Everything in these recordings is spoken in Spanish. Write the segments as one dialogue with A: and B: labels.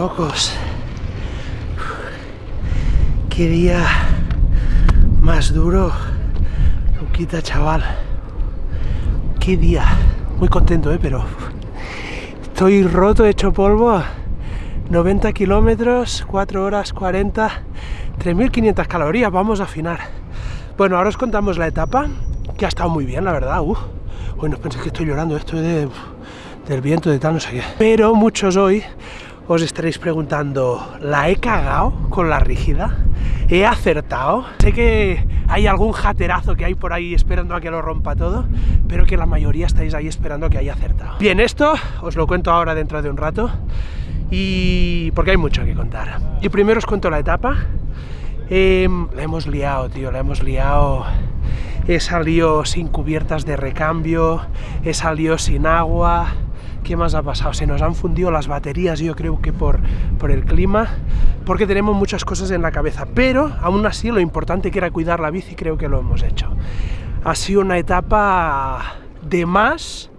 A: locos. Qué día más duro. Luquita, chaval. Qué día. Muy contento, ¿eh? Pero estoy roto, hecho polvo. 90 kilómetros, 4 horas 40, 3.500 calorías. Vamos a afinar. Bueno, ahora os contamos la etapa, que ha estado muy bien, la verdad. Uf. Bueno, penséis que estoy llorando, esto de, del viento, de tal, no sé qué. Pero muchos hoy os estaréis preguntando, ¿la he cagado con la rígida? ¿He acertado? Sé que hay algún jaterazo que hay por ahí esperando a que lo rompa todo, pero que la mayoría estáis ahí esperando que haya acertado. Bien, esto os lo cuento ahora dentro de un rato, y porque hay mucho que contar. Y primero os cuento la etapa. Eh, la hemos liado, tío, la hemos liado. He salido sin cubiertas de recambio, he salido sin agua, ¿Qué más ha pasado? Se nos han fundido las baterías, yo creo que por, por el clima, porque tenemos muchas cosas en la cabeza, pero aún así lo importante que era cuidar la bici creo que lo hemos hecho. Ha sido una etapa de más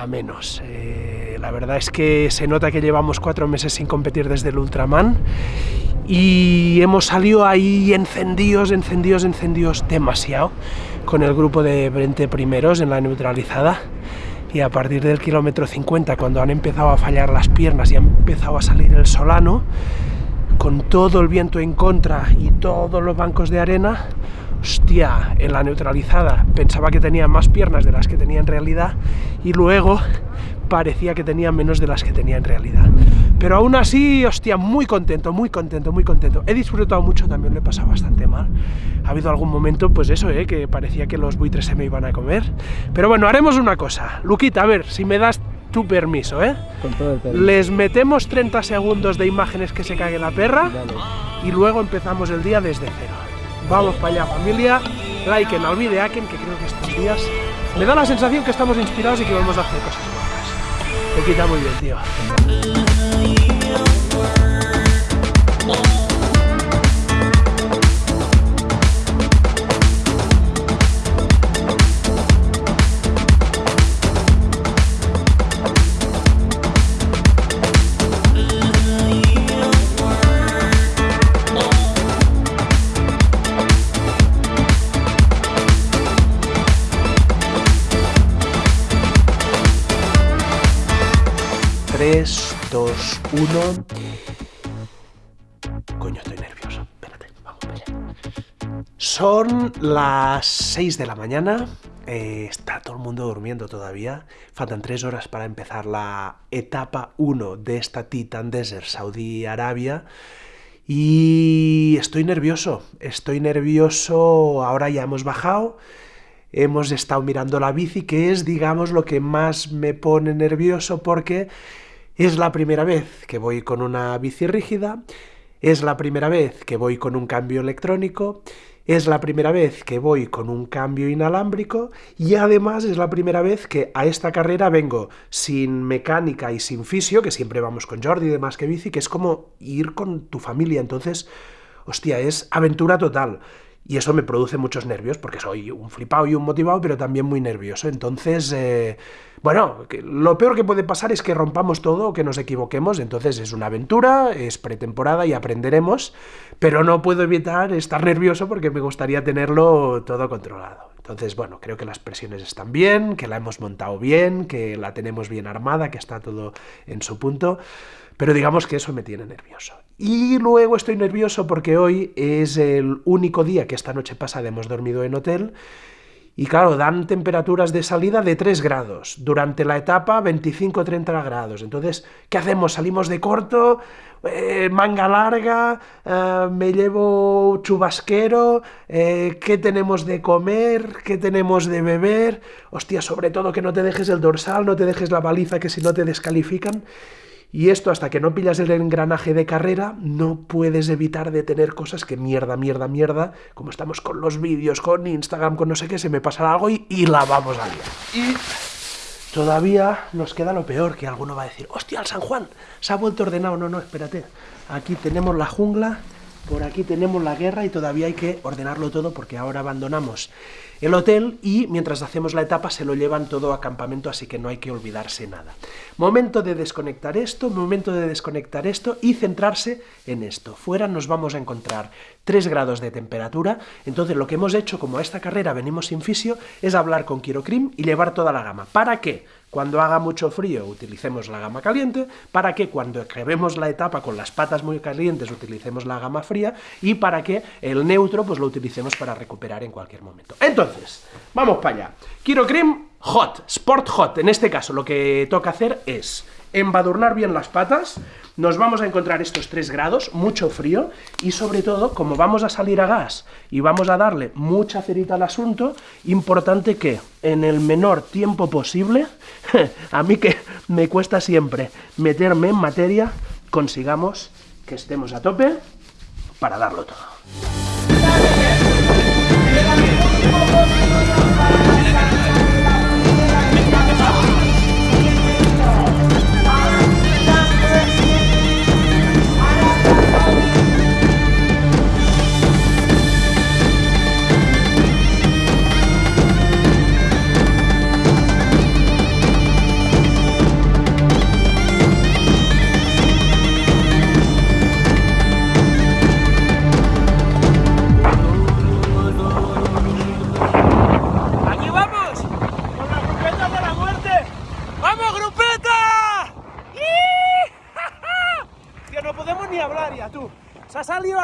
A: a menos. Eh, la verdad es que se nota que llevamos cuatro meses sin competir desde el Ultraman y hemos salido ahí encendidos, encendidos, encendidos demasiado con el grupo de 20 primeros en la neutralizada y a partir del kilómetro 50, cuando han empezado a fallar las piernas y ha empezado a salir el solano, con todo el viento en contra y todos los bancos de arena, hostia, en la neutralizada pensaba que tenía más piernas de las que tenía en realidad y luego parecía que tenía menos de las que tenía en realidad. Pero aún así, hostia, muy contento, muy contento, muy contento. He disfrutado mucho, también lo he pasado bastante mal. Ha habido algún momento, pues eso, ¿eh? que parecía que los buitres se me iban a comer. Pero bueno, haremos una cosa. Luquita, a ver, si me das tu permiso, ¿eh?
B: Con todo el permiso.
A: Les metemos 30 segundos de imágenes que se cague la perra
B: Dale.
A: y luego empezamos el día desde cero. Vamos para allá, familia. Like en al videaken, que creo que estos días me da la sensación que estamos inspirados y que vamos a hacer cosas guapas. Luquita, muy bien, tío. Son las 6 de la mañana. eh, está todo el mundo durmiendo todavía. Faltan 3 horas para empezar la etapa 1 de esta Titan Desert Saudi Arabia. Y estoy nervioso. Estoy nervioso. Ahora ya hemos bajado. Hemos estado mirando la bici, que es, digamos, lo que más me pone nervioso porque es la primera vez que voy con una bici rígida, es la primera vez que voy con un cambio electrónico, es la primera vez que voy con un cambio inalámbrico y además es la primera vez que a esta carrera vengo sin mecánica y sin fisio, que siempre vamos con Jordi y demás que bici, que es como ir con tu familia, entonces, hostia, es aventura total. Y eso me produce muchos nervios, porque soy un flipado y un motivado, pero también muy nervioso. Entonces, eh, bueno, lo peor que puede pasar es que rompamos todo o que nos equivoquemos. Entonces es una aventura, es pretemporada y aprenderemos, pero no puedo evitar estar nervioso porque me gustaría tenerlo todo controlado. Entonces, bueno, creo que las presiones están bien, que la hemos montado bien, que la tenemos bien armada, que está todo en su punto. Pero digamos que eso me tiene nervioso. Y luego estoy nervioso porque hoy es el único día que esta noche pasada hemos dormido en hotel. Y claro, dan temperaturas de salida de 3 grados. Durante la etapa 25-30 grados. Entonces, ¿qué hacemos? Salimos de corto, eh, manga larga, eh, me llevo chubasquero, eh, ¿qué tenemos de comer? ¿Qué tenemos de beber? Hostia, sobre todo que no te dejes el dorsal, no te dejes la baliza, que si no te descalifican. Y esto hasta que no pillas el engranaje de carrera, no puedes evitar de tener cosas que mierda, mierda, mierda, como estamos con los vídeos, con Instagram, con no sé qué, se me pasará algo y, y la vamos a liar. Y todavía nos queda lo peor, que alguno va a decir, hostia, el San Juan se ha vuelto ordenado. No, no, espérate. Aquí tenemos la jungla, por aquí tenemos la guerra y todavía hay que ordenarlo todo porque ahora abandonamos el hotel y mientras hacemos la etapa se lo llevan todo a campamento, así que no hay que olvidarse nada. Momento de desconectar esto, momento de desconectar esto y centrarse en esto. Fuera nos vamos a encontrar 3 grados de temperatura, entonces lo que hemos hecho, como a esta carrera venimos sin fisio, es hablar con Kirokrim y llevar toda la gama. ¿Para qué? Cuando haga mucho frío utilicemos la gama caliente, para que cuando acabemos la etapa con las patas muy calientes utilicemos la gama fría y para que el neutro pues lo utilicemos para recuperar en cualquier momento. Entonces, vamos para allá. Kiro Cream Hot, Sport Hot. En este caso lo que toca hacer es embadurnar bien las patas, nos vamos a encontrar estos 3 grados, mucho frío, y sobre todo, como vamos a salir a gas y vamos a darle mucha cerita al asunto, importante que en el menor tiempo posible, a mí que me cuesta siempre meterme en materia, consigamos que estemos a tope para darlo todo.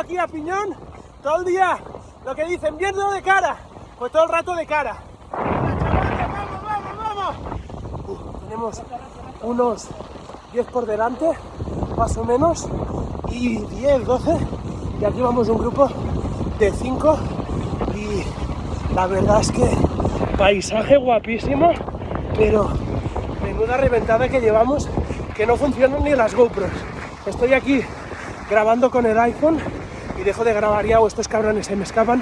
A: Aquí a piñón todo el día lo que dicen, viendo de cara, pues todo el rato de cara. ¡Vamos, vamos, vamos! tenemos unos 10 por delante, más o menos, y 10, 12, y aquí vamos un grupo de 5, y la verdad es que paisaje guapísimo, pero menuda reventada que llevamos, que no funcionan ni las GoPros. Estoy aquí grabando con el iPhone dejo de grabar ya o estos cabrones se me escapan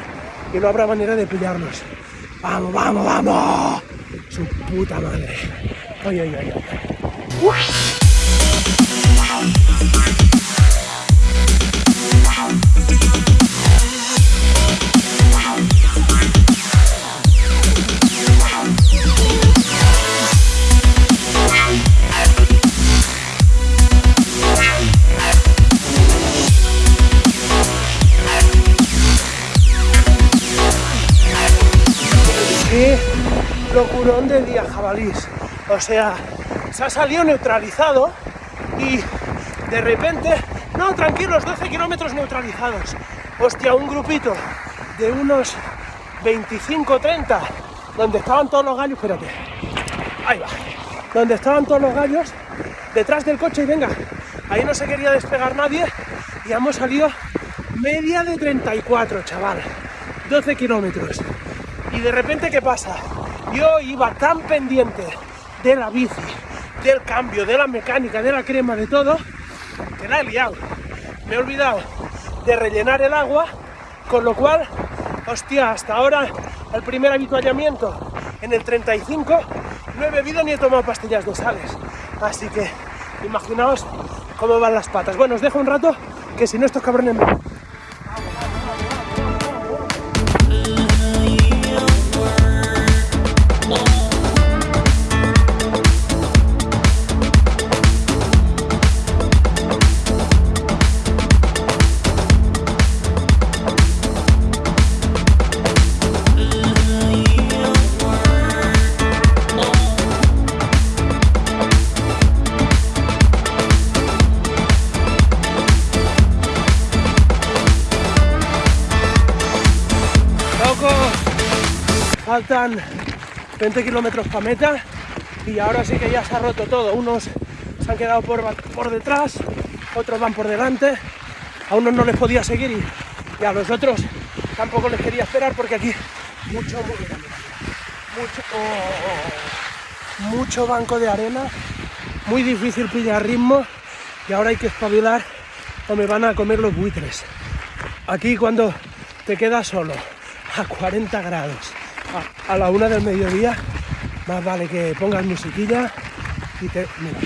A: y no habrá manera de pillarlos. ¡Vamos, vamos, vamos! Su puta madre. ¡Ay, ay, ay, ay! O sea, se ha salido neutralizado y de repente, no, tranquilos, 12 kilómetros neutralizados. Hostia, un grupito de unos 25, 30, donde estaban todos los gallos, espérate, ahí va, donde estaban todos los gallos, detrás del coche y venga, ahí no se quería despegar nadie y hemos salido media de 34, chaval, 12 kilómetros. Y de repente, ¿qué pasa? Yo iba tan pendiente de la bici, del cambio, de la mecánica, de la crema, de todo, que la he liado. Me he olvidado de rellenar el agua, con lo cual, hostia, hasta ahora el primer habituallamiento en el 35 no he bebido ni he tomado pastillas de sales. Así que imaginaos cómo van las patas. Bueno, os dejo un rato, que si no estos cabrones me... faltan 20 kilómetros para meta y ahora sí que ya se ha roto todo. Unos se han quedado por, por detrás, otros van por delante, a unos no les podía seguir y, a los otros tampoco les quería esperar porque aquí mucho, mucho, oh, mucho banco de arena, muy difícil pillar ritmo y ahora hay que espabilar o me van a comer los buitres. Aquí cuando te quedas solo a 40 grados a, la una del mediodía, más vale que pongas musiquilla y te... Mira.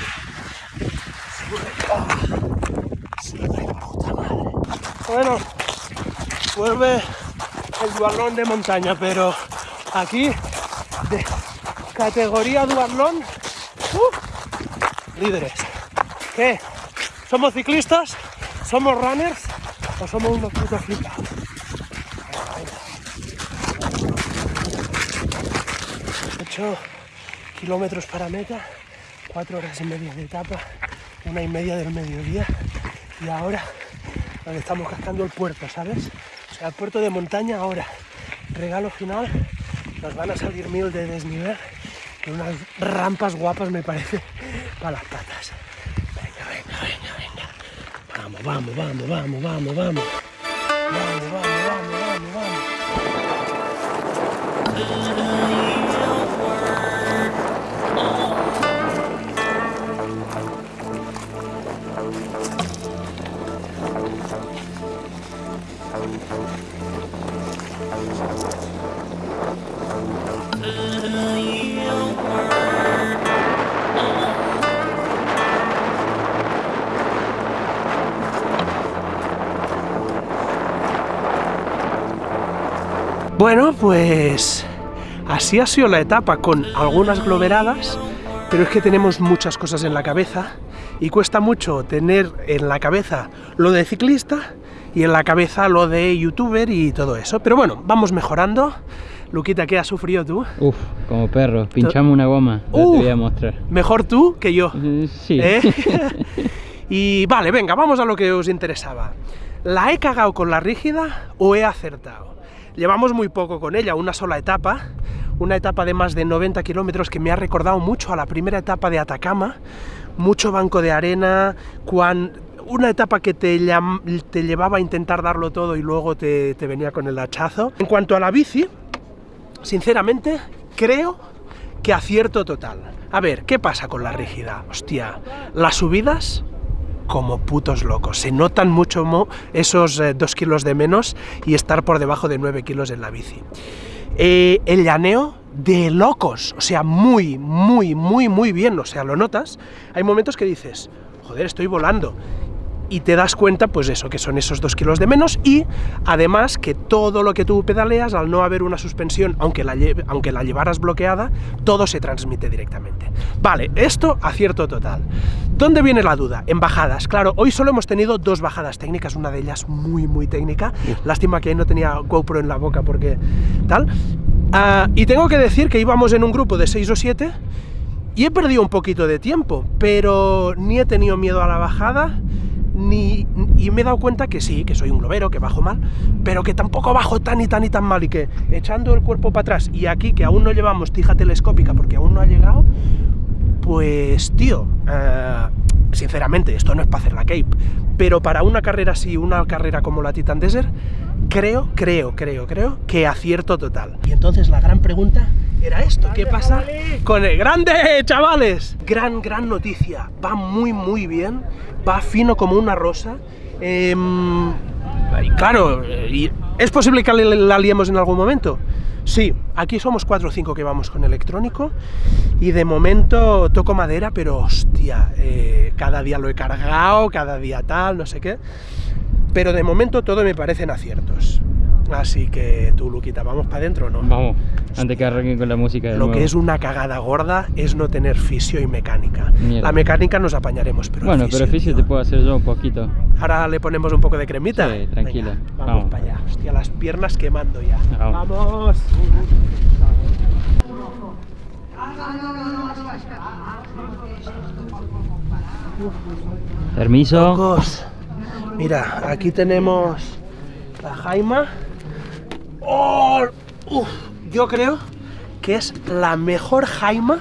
A: Bueno, vuelve el dualón de montaña, pero aquí de categoría duatlón. Uh, líderes. ¿Qué? ¿Somos ciclistas? ¿Somos runners? ¿O somos unos putos flipados? 8 kilómetros para meta, 4 horas y media de etapa, una y media del mediodía y ahora nos estamos cascando el puerto, ¿sabes? O sea, el puerto de montaña ahora, regalo final, nos van a salir mil de desnivel y unas rampas guapas me parece para las patas. Venga, venga, venga, venga. Vamos, vamos, vamos, vamos, vamos. Vamos, pues así ha sido la etapa con algunas globeradas, pero es que tenemos muchas cosas en la cabeza y cuesta mucho tener en la cabeza lo de ciclista y en la cabeza lo de youtuber y todo eso. Pero bueno, vamos mejorando. Luquita, ¿qué has sufrido tú?
B: Uf, como perro, pinchamos una goma, ya te voy a mostrar.
A: Mejor tú que yo.
B: Eh, Sí.
A: ¿Eh? y vale, venga, vamos a lo que os interesaba. ¿La he cagado con la rígida o he acertado? Llevamos muy poco con ella, una sola etapa, una etapa de más de 90 kilómetros que me ha recordado mucho a la primera etapa de Atacama, mucho banco de arena, una etapa que te llevaba a intentar darlo todo y luego te, te venía con el hachazo. En cuanto a la bici, sinceramente, creo que acierto total. A ver, ¿qué pasa con la rígida? Hostia, las subidas como putos locos. Se notan mucho esos eh, dos kilos de menos y estar por debajo de 9 kilos en la bici. Eh, el llaneo de locos, o sea, muy, muy, muy, muy bien, o sea, lo notas. Hay momentos que dices, joder, estoy volando. Y te das cuenta, pues eso, que son esos dos kilos de menos y además que todo lo que tú pedaleas, al no haber una suspensión, aunque la, aunque la llevaras bloqueada, todo se transmite directamente. Vale, esto acierto total. ¿Dónde viene la duda? En bajadas. Claro, hoy solo hemos tenido dos bajadas técnicas, una de ellas muy, muy técnica. Lástima que no tenía GoPro en la boca porque tal. Ah, y tengo que decir que íbamos en un grupo de 6 o 7 y he perdido un poquito de tiempo, pero ni he tenido miedo a la bajada, ni, y me he dado cuenta que sí, que soy un globero, que bajo mal, pero que tampoco bajo tan y tan y tan mal, y que echando el cuerpo para atrás, y aquí que aún no llevamos tija telescópica porque aún no ha llegado, pues tío, eh, sinceramente, esto no es para hacer la Cape, pero para una carrera así, una carrera como la Titan Desert, creo, creo, creo, creo que acierto total. Y entonces la gran pregunta era esto, ¿qué pasa con el grande, chavales? Gran, gran noticia, va muy, muy bien, va fino como una rosa. em, claro, ¿es posible que la, la liemos en algún momento? Sí, aquí somos 4 o 5 que vamos con electrónico y de momento toco madera, pero hostia, eh, cada día lo he cargado, cada día tal, no sé qué. Pero de momento todo me parecen aciertos. Así que tú, Luquita, ¿vamos para adentro o no?
B: Vamos, antes que arranquen con la música de
A: Lo que es una cagada gorda es no tener fisio y mecánica.
B: Mierda.
A: La mecánica nos apañaremos, pero
B: Bueno, pero fisio te puedo hacer yo un poquito.
A: Ahora le ponemos un poco de cremita.
B: Sí, tranquila.
A: Venga, vamos,
B: Vamos.
A: para allá. Hostia, las piernas quemando ya.
B: Vamos.
A: ¡Vamos!
B: Permiso.
A: Chicos, mira, aquí tenemos la Jaima. ¡Oh! Uf, yo creo que es la mejor Jaima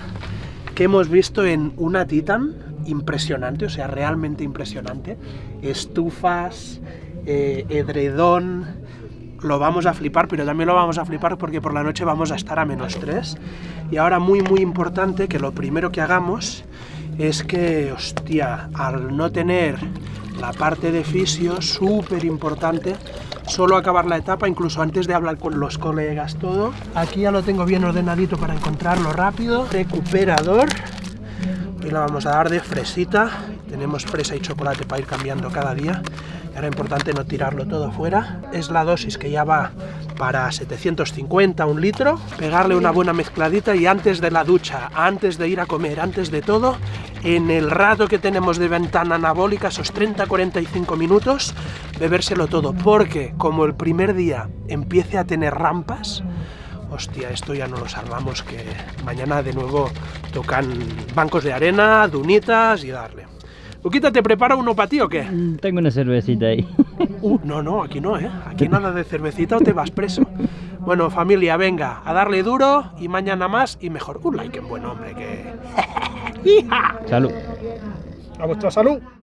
A: que hemos visto en una Titan. Impresionante, o sea, realmente impresionante. Estufas, eh, edredón. Lo vamos a flipar, pero también lo vamos a flipar porque por la noche vamos a estar a menos 3. Y ahora muy muy importante que lo primero que hagamos es que, hostia, al no tener la parte de fisio, súper importante, solo acabar la etapa, incluso antes de hablar con los colegas, todo. Aquí ya lo tengo bien ordenadito para encontrarlo rápido. Recuperador. Hoy la vamos a dar de fresita. Tenemos fresa y chocolate para ir cambiando cada día. Era importante no tirarlo todo fuera. Es la dosis que ya va para 750, un litro. Pegarle una buena mezcladita y antes de la ducha, antes de ir a comer, antes de todo, en el rato que tenemos de ventana anabólica, esos 30-45 minutos, bebérselo todo. Porque como el primer día empiece a tener rampas, hostia, esto ya no lo salvamos, que mañana de nuevo tocan bancos de arena, dunitas y darle. Luquita, ¿te prepara uno para ti o qué?
B: Mm, Tengo una cervecita ahí.
A: Uh, no, no, aquí no, ¿eh? Aquí nada de cervecita o te vas preso. Bueno, familia, venga, a darle duro y mañana más y mejor. Un like en buen hombre, que... ¡Hija!
B: Salud.
A: A vuestra salud.